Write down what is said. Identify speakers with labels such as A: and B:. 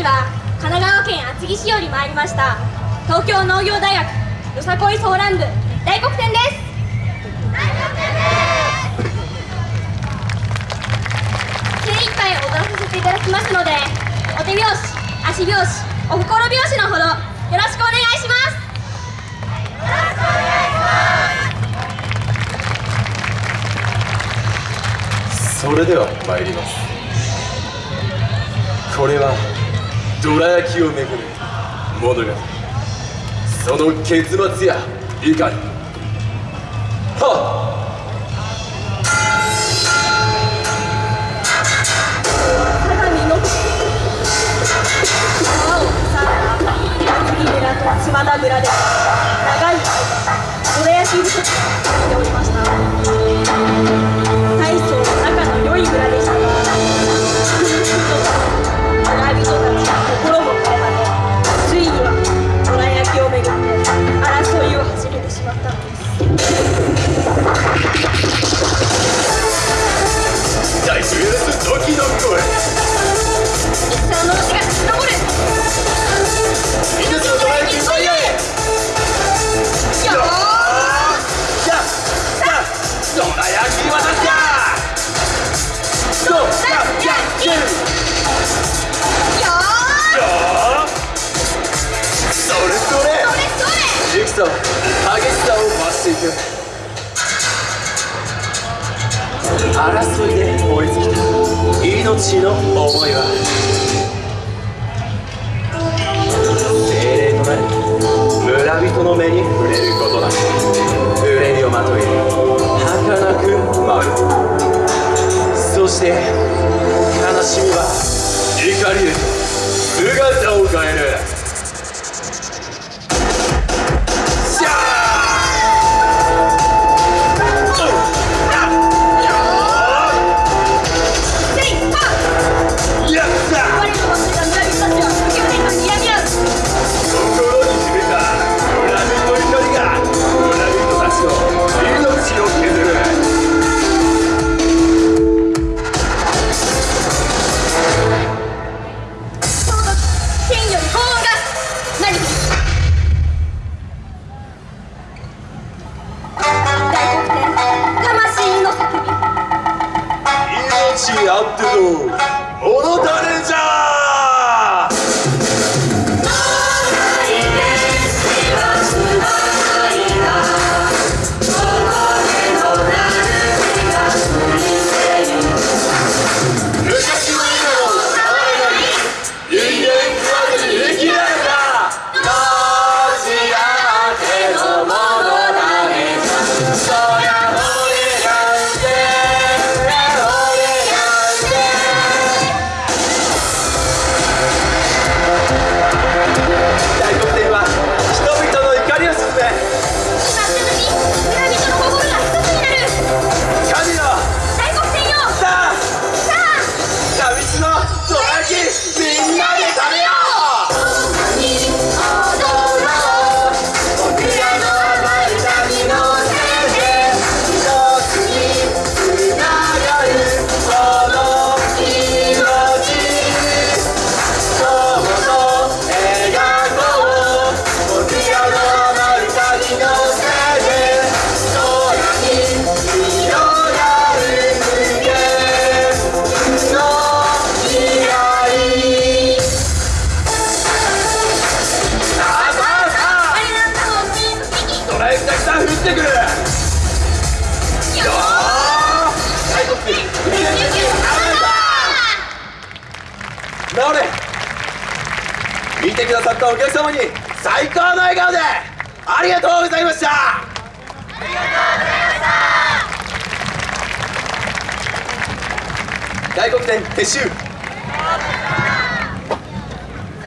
A: ちは神奈川県厚木市より参りました。東京農業大学よさこいソーラン部大黒天です。精一杯踊らさせていただきますのでお手拍子足拍子お心拍子のほどよろしくお願いします。
B: それでは参ります。これはどら焼きをめぐる物語。その結末やいかに。はっ。
A: 相模の川を挟んだ厚木村と島田村です
B: 激しさを増していく。争いで燃え尽きた。命の思いは。精霊となり村人の目に触れることだ。憂いをまとい儚く舞う。そして悲しみは怒りへ姿を変える。命あっての物種じゃラ焼きたくさん降ってくる。よー大黒天海の中に直れ。見てくださったお客様に最高の笑顔でありがとうございました。ありがとうございました。大黒天撤収